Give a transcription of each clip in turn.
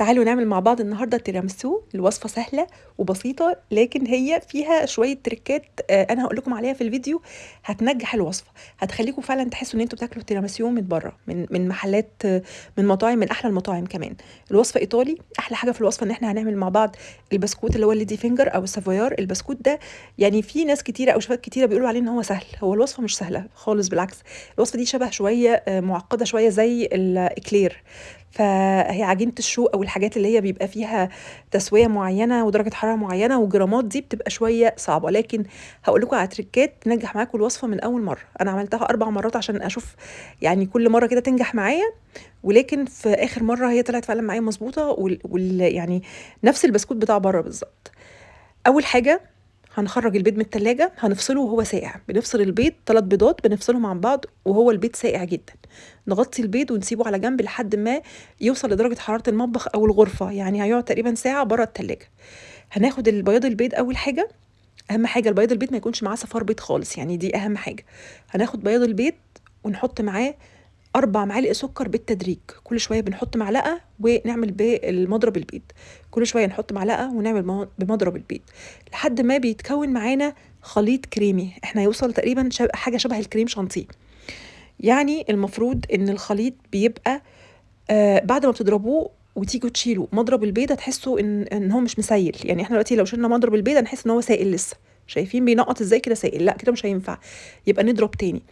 تعالوا نعمل مع بعض النهارده تيراميسو الوصفة سهلة وبسيطة لكن هي فيها شوية تريكات آه، أنا هقول لكم عليها في الفيديو هتنجح الوصفة. هتخليكم فعلا تحسوا إن أنتوا بتاكلوا تيراميسو من بره من من محلات آه، من مطاعم من أحلى المطاعم كمان. الوصفة إيطالي أحلى حاجة في الوصفة إن إحنا هنعمل مع بعض البسكوت اللي هو ال lady finger أو السافويار. البسكوت ده يعني في ناس كتيرة أو شباب كتيرة بيقولوا عليه إن هو سهل. هو الوصفة مش سهلة خالص بالعكس. الوصفة دي شبه شوية آه، معقدة شوية زي الاكلير فهي عجينة الشو أو الحاجات اللي هي بيبقى فيها تسوية معينة ودرجة حرارة معينة وجرامات دي بتبقى شوية صعبة. لكن هقول لكم على تريكات تنجح معاكم الوصفة من أول مرة. أنا عملتها أربع مرات عشان أشوف يعني كل مرة كده تنجح معايا ولكن في آخر مرة هي طلعت فعلا معايا مظبوطة وال... وال... يعني نفس البسكوت بتاع بره بالظبط. أول حاجة هنخرج البيض من التلاجة هنفصله وهو ساقع. بنفصل البيض ثلاث بيضات بنفصلهم عن بعض وهو البيض ساقع جدا. نغطي البيض ونسيبه على جنب لحد ما يوصل لدرجة حرارة المطبخ أو الغرفة يعني هيقعد تقريبا ساعة بره التلاجة. هناخد البياض البيض أول حاجة. أهم حاجة البياض البيض ما يكونش معاه صفار بيض خالص يعني دي أهم حاجة. هناخد بياض البيض ونحط معاه أربع معالق سكر بالتدريج. كل شوية بنحط معلقة ونعمل بالمضرب البيض. كل شوية نحط معلقة ونعمل بمضرب البيض. لحد ما بيتكون معانا خليط كريمي. إحنا هيوصل تقريبا. حاجة شبه الكريم شانتيه. يعني المفروض إن الخليط بيبقى آه بعد ما بتضربوه وتيجوا تشيلوا مضرب البيض هتحسوا ان إن هو مش مسيل. يعني إحنا دلوقتي لو شلنا مضرب البيض هنحس إن هو سائل لسه. شايفين بينقط إزاي كده سائل؟ لا كده مش هينفع. يبقى نضرب تاني.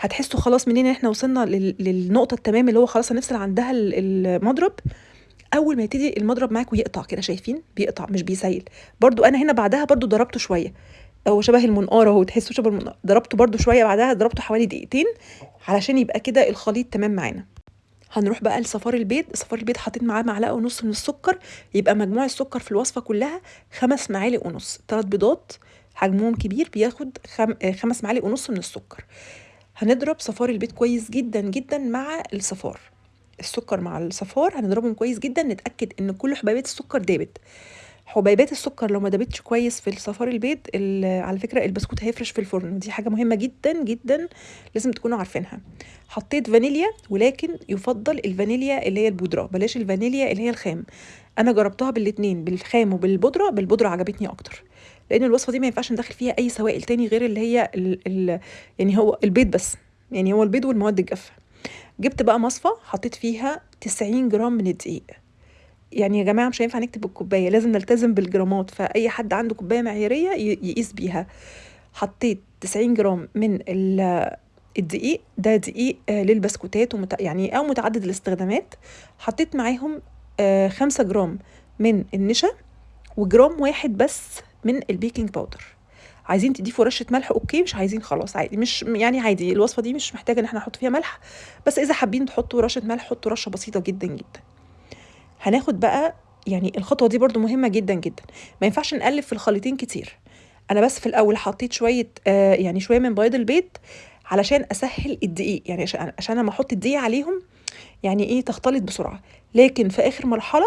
هتحسوا خلاص منين إحنا وصلنا للنقطة التمام اللي هو خلاص هنفصل عندها المضرب؟ أول ما يبتدي المضرب معاكم يقطع كده شايفين؟ بيقطع مش بيسيل. برضو أنا هنا بعدها برضو ضربته شوية. هو شبه المنقاره أهو تحسوا شبه المنقاره ضربته برضو شوية بعدها ضربته حوالي دقيقتين علشان يبقى كده الخليط تمام معانا. هنروح بقى لصفار البيض. صفار البيض حطيت معاه معلقة ونص من السكر. يبقى مجموع السكر في الوصفة كلها خمس معالق ونص. ثلاث بيضات حجمهم كبير بياخد خم... خمس معالق ونص من السكر. هنضرب صفار البيض كويس جدا جدا مع الصفار. السكر مع الصفار هنضربهم كويس جدا نتأكد إن كل حبيبات السكر دابت. حبيبات السكر لو ما دابتش كويس في الصفار البيض على فكرة البسكوت هيفرش في الفرن ودي حاجة مهمة جدا جدا لازم تكونوا عارفينها. حطيت فانيليا ولكن يفضل الفانيليا اللي هي البودرة. بلاش الفانيليا اللي هي الخام. أنا جربتها بالاتنين بالخام وبالبودرة. بالبودرة عجبتني أكتر. لأن الوصفة دي ما ينفعش ندخل فيها أي سوائل تاني غير اللي هي ال ال يعني هو البيض بس. يعني هو البيض والمواد الجافة. جبت بقى مصفى حطيت فيها 90 جرام من الدقيق. يعني يا جماعة مش هينفع نكتب الكوبايه لازم نلتزم بالجرامات. فأي حد عنده كوباية معيارية يقيس بيها. حطيت 90 جرام من الدقيق. ده دقيق آه، للبسكوتات ومت... يعني أو متعدد الاستخدامات. حطيت معاهم آه، خمسة جرام من النشا وجرام واحد بس من ال baking powder عايزين تضيفوا رشة ملح okay مش عايزين خلاص عادي مش يعني عادي الوصفة دي مش محتاجة إن إحنا نحط فيها ملح بس إذا حابين تحطوا رشة ملح حطوا رشة بسيطة جدا جدا. هناخد بقى يعني الخطوة دي برده مهمة جدا جدا. ما ينفعش نقلب في الخليطين كتير. أنا بس في الأول حطيت شوية آه يعني شوية من بياض البيض علشان أسهل الدقيق يعني عشان لما أحط الدقيق عليهم يعني إيه تختلط بسرعة. لكن في آخر مرحلة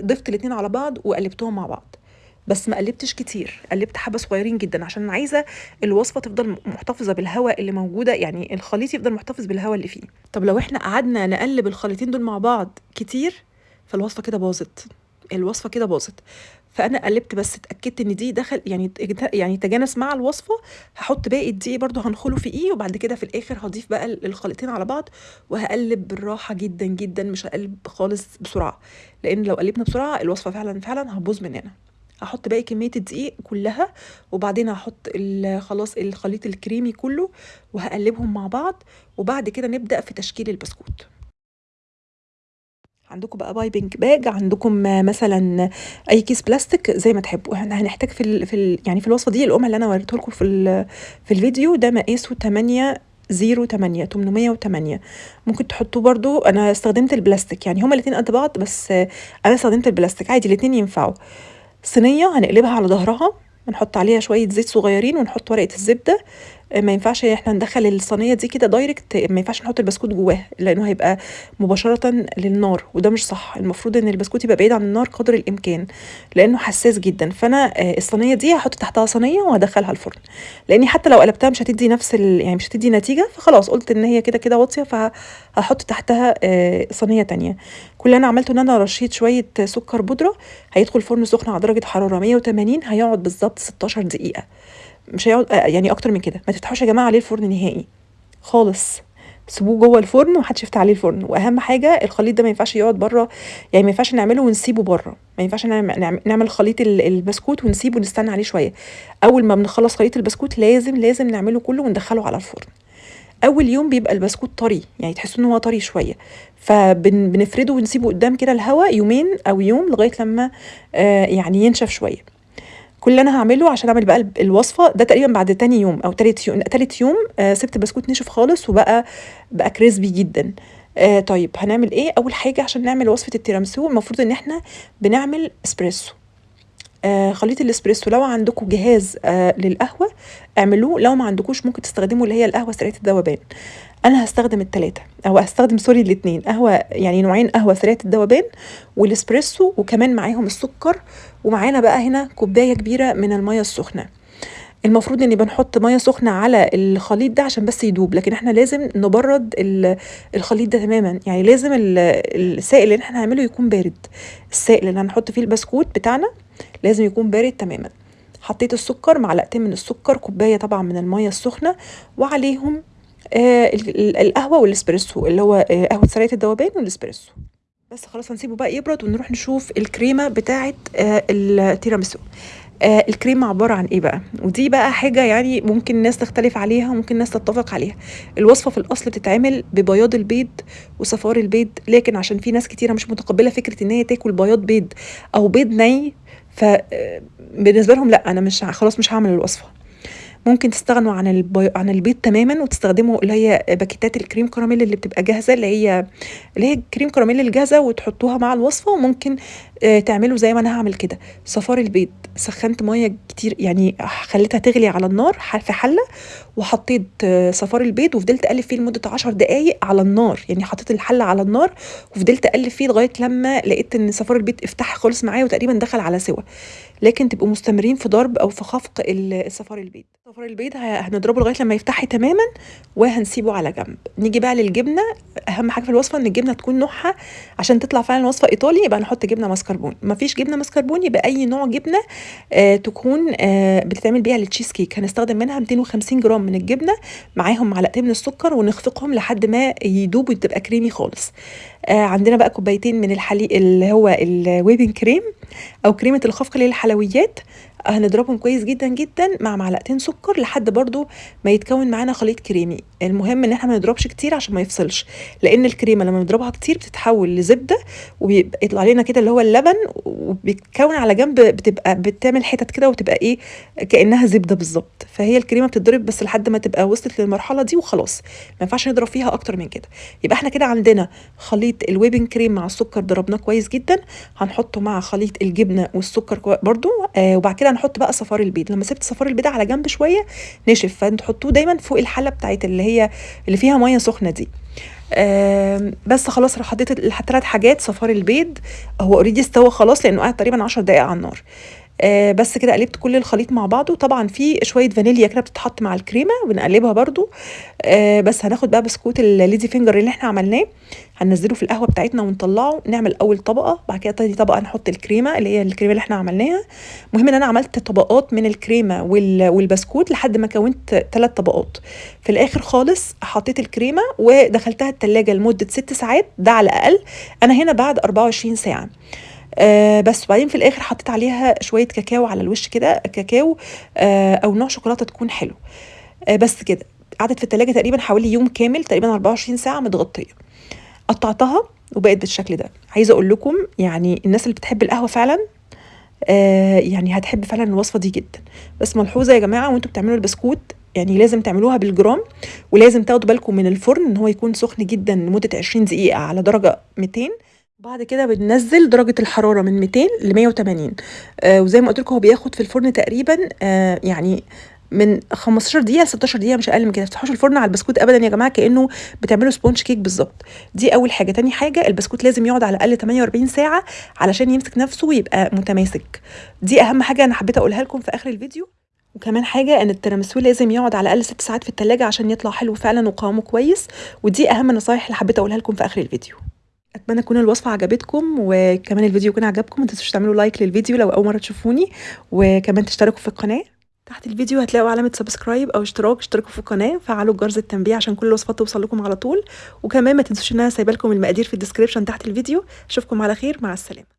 ضفت الاتنين على بعض وقلبتهم مع بعض. بس ما قلبتش كتير قلبت حبة صغيرين جدا عشان أنا عايزة الوصفة تفضل محتفظة بالهواء اللي موجودة يعني الخليط يفضل محتفظ بالهواء اللي فيه. طب لو إحنا قعدنا نقلب الخليطين دول مع بعض كتير فالوصفة كده باظت. الوصفة كده باظت. فأنا قلبت بس اتأكدت إن دي دخل يعني يعني تجانس مع الوصفة هحط باقي الدقيق برده هنخله في إيه وبعد كده في الآخر هضيف بقى الخليطين على بعض وهقلب بالراحة جدا جدا مش هقلب خالص بسرعة. لأن لو قلبنا بسرعة الوصفة فعلا فعلا هتبوظ مننا. هحط باقي كمية الدقيق كلها وبعدين هحط خلاص الخليط الكريمي كله وهقلبهم مع بعض وبعد كده نبدأ في تشكيل البسكوت. عندكم بقى piping bag عندكم مثلا أي كيس بلاستيك زي ما تحبوا. إحنا هنحتاج في ال في ال يعني في الوصفة دي القمع اللي أنا وريته لكم في في الفيديو ده مقاسه 8 zero تمانية تمنمية وتمانية. ممكن تحطوه برضو. أنا استخدمت البلاستيك يعني هما الاتنين قد بعض بس أنا استخدمت البلاستيك. عادي الاتنين ينفعوا. صينية هنقلبها على ظهرها ونحط عليها شوية زيت صغيرين ونحط ورقة الزبدة. ما ينفعش إحنا ندخّل الصينية دي كده direct ما ينفعش نحط البسكوت جواها، لإنه هيبقى مباشرةً للنار وده مش صح، المفروض إن البسكوت يبقى بعيد عن النار قدر الإمكان، لإنه حساس جدًا، فأنا آآ الصينية دي هاحط تحتها صينية وهادخّلها الفرن، لإني حتى لو قلبتها مش هتدّي نفس ال يعني مش هتدّي نتيجة، فخلاص قُلت إن هي كده، كده واطية فه هاحط تحتها آآ صينية تانية، كل اللي أنا عملته إن أنا رشيت شوية سكر بودرة هيدخل فرن سخن على درجة حرارة 180 هيقعد بالضبط 16 دقيقة، مش هيقعد آآ يعني أكتر من كده، ما تفتحوش يا جماعة عليه الفرن نهائي. خالص، سيبوه جوّه الفرن وما حدش يفتح عليه الفرن، وأهم حاجة الخليط ده ما ينفعش يقعد برّه، يعني ما ينفعش نعمله ونسيبه برّه، ما ينفعش نعم نعم نعمل خليط ال البسكوت ونسيبه ونستنى عليه شوية، أول ما بنخلّص خليط البسكوت لازم، لازم نعمله كلّه وندخّله على الفرن. أول يوم بيبقى البسكوت طري، يعني تحسّوا إن هو طري شوية، فبن بنفرده ونسيبه قدّام كده الهوا يومين أو يوم لغاية لمّا آآ يعني ينشف شوية. كل اللي أنا هاعمله عشان أعمل بقى الب الوصفة ده تقريبًا بعد تاني يوم أو تالت يو تالت يوم آآ سِبت البسكوت نشف خالص وبقى بقى crispy جدًا. آآ طيب هنعمل إيه، أول حاجة عشان نعمل وصفة التيراميسو المفروض إن إحنا بنعمل إسبريسو. آآ خليط الإسبريسو لو عندكم جهاز آآ للقهوة اعملوه، لو ما عندكوش ممكن تستخدموا اللي هي القهوة سريعة الذوبان، أنا هاستخدم ال3 أو هاستخدم sorry الاتنين. قهوة يعني نوعين قهوة سريعة الذوبان والإسبريسو وكمان معاهم السكر، ومعانا بقى هنا كوباية كبيرة من المَيّة السخنة. المفروض إني بنحط مَيّة سخنة على الخليط ده عشان بس يدوب، لكن إحنا لازم نبرّد ال الخليط ده تمامًا، يعني لازم ال السائل اللي إحنا هنعمله يكون بارد، السائل اللي هنحط فيه البسكوت بتاعنا لازم يكون بارد تمامًا. حطيت السكر، معلقتين من السكر، كوباية طبعًا من المَيّة السخنة، وعليهم آآ ال ال القهوة والإسبريسو اللي هو آآ قهوة سريعة الذوبان والإسبريسو. بس خلاص هنسيبه بقى يبرد ونروح نشوف الكريمة بتاعة آآ التيراميسو. آآ الكريمة عبارة عن إيه بقى، ودي بقى حاجة يعني ممكن الناس تختلف عليها وممكن الناس تتفق عليها، الوصفة في الأصل بتتعمل ببياض البيض وصفار البيض، لكن عشان في ناس كتيرة مش متقبلة فكرة إن هي تاكل بياض بيض أو بيض ني، ف آآ بالنسبة لهم لأ أنا مش خلاص مش هاعمل الوصفة. ممكن تستغنوا عن البي عن البيض تمامًا وتستخدموا اللي هي باكيتات الكريم كراميل اللي بتبقى جاهزة اللي هي اللي هي الكريم كراميل الجاهزة وتحطوها مع الوصفة، وممكن آآ تعملوا زي ما أنا هاعمل كده، صفار البيض سخّنت مَيّة كتير يعني خليتها تغلي على النار في حلة، وحطيت صفار البيض وفضلت أقلّب فيه لمدة 10 دقايق على النار، يعني حطيت الحلة على النار وفضلت أقلّب فيه لغاية لمّا لقيت إن صفار البيض فتح خالص معايا وتقريبًا دخل على سِوَى، لكن تبقوا مستمرين في ضرب أو في خفق ال صفار البيض. صفار البيض هنضربه لغاية لمّا يفتح تمامًا وهنسيبه على جنب. نيجي بقى للجبنة، أهم حاجة في الوصفة إن الجبنة تكون نوعها عشان تطلع فعلًا وصفة إيطالي يبقى نحط جبنة ماسكربوني، ما فيش جبنة ماسكربوني يبقى أي نوع جبنة آآ تكون آآ بتتعمل بيها ال cheese cake هنستخدم منها 250 جرام من الجبنة، معاهم معلقتين من السكر ونخفقهم لحد ما يدوبوا تبقى كريمي خالص. آآ عندنا بقى كوبايتين من الحلي اللي هو الwhipping cream أو كريمة الخفق الحلويات، هنضربهم كويس جدًا، جدًا مع معلقتين سكر لحد برضه ما يتكوّن معانا خليط كريمي، المهم إن إحنا ما نضربش كتير عشان ما يفصلش، لإن الكريمة لمّا بنضربها كتير بتتحول لزبدة وبيبقى يطلع لنا كده اللي هو اللبن وبيتكوّن على جنب بتبقى بتعمل حتت كده وتبقى إيه، كإنها زبدة بالضبط، فهي الكريمة بتتضرب بس لحد ما تبقى وصلت للمرحلة دي وخلاص، ما ينفعش نضرب فيها أكتر من كده. يبقى إحنا كده عندنا خليط الwhipping cream مع السكر ضربناه كويس جدًا، هنحطه مع خليط الجبنة والسكر كو برضه آآ وبعد كده هنحط بقى صفار البيض، لمّا سِبت صفار البيض على جنب شوية نشف، فتحطوه دايمًا فوق الحلة بتاعة اللي هي اللي فيها مَيّة سخنة دي. بس خلاص حطيت ال3 حاجات صفار البيض هو already استوى خلاص لإنه قعد تقريبًا 10 دقايق على النار. آآ بس كده قلبت كل الخليط مع بعضه، طبعًا في شوية فانيليا كده بتتحط مع الكريمة بنقلبها برضه، آآ بس هناخد بقى بسكوت الlady finger اللي إحنا عملناه، هننزّله في القهوة بتاعتنا ونطلّعه، نعمل أول طبقة، بعد كده تاني طبقة نحط الكريمة اللي هي الكريمة اللي إحنا عملناها، المهم إن أنا عملت طبقات من الكريمة وال والبسكوت لحد ما كوّنت 3 طبقات، في الآخر خالص حطيت الكريمة ودخلتها التلاجة لمدة 6 ساعات. ده على الأقل، أنا هنا بعد 24 ساعة. آآ بس وبعدين في الآخر حطيت عليها شوية كاكاو على الوش كده، كاكاو آآ أو نوع شوكولاتة تكون حلو، آآ بس كده، قعدت في التلاجة تقريبًا حوالي يوم كامل تقريبًا 24 ساعة متغطية. قطّعتها وبقت بالشكل ده، عايزة أقول لكم يعني الناس اللي بتحب القهوة فعلًا آآ يعني هتحب فعلًا الوصفة دي جدًا، بس ملحوظة يا جماعة وأنتم بتعملوا البسكوت يعني لازم تعملوها بالجرام، ولازم تاخدوا بالكم من الفرن إن هو يكون سخن جدًا لمدة 20 دقيقة على درجة 200 وبعد كده بننزّل درجة الحرارة من 200 ل180 آآ وزي ما قُلت لكم هو بياخد في الفرن تقريبًا آآ يعني من 15 دقيقة ل 16 دقيقة مش أقل من كده. تفتحوش الفرن على البسكوت ابدا يا جماعة كأنه بتعملوا sponge cake بالظبط. دي أول حاجة. تاني حاجة البسكوت لازم يقعد على الأقل 48 ساعة علشان يمسك نفسه ويبقى متماسك. دي أهم حاجة أنا حبيت أقولها لكم في آخر الفيديو. وكمان حاجة إن التيراميسو لازم يقعد على الأقل ست ساعات في التلاجة عشان يطلع حلو فعلا وقوامه كويس. ودي أهم النصايح اللي حبيت أقولها لكم في آخر الفيديو. أتمنى تكون الوصفة عجبتكم وكمان الفيديو يكون عجبكم. ما تنسوش تعملوا like للفيديو لو أول مرة تشوفوني. وكمان تشتركوا في القناة. تحت الفيديو هتلاقوا علامة subscribe أو اشتراك. اشتركوا في القناة فعلوا جرس التنبيه عشان كل الوصفات توصل لكم على طول. وكمان ما تنسوش إن أنا سايبة لكم المقادير في ال description تحت الفيديو. أشوفكم على خير. مع السلامة.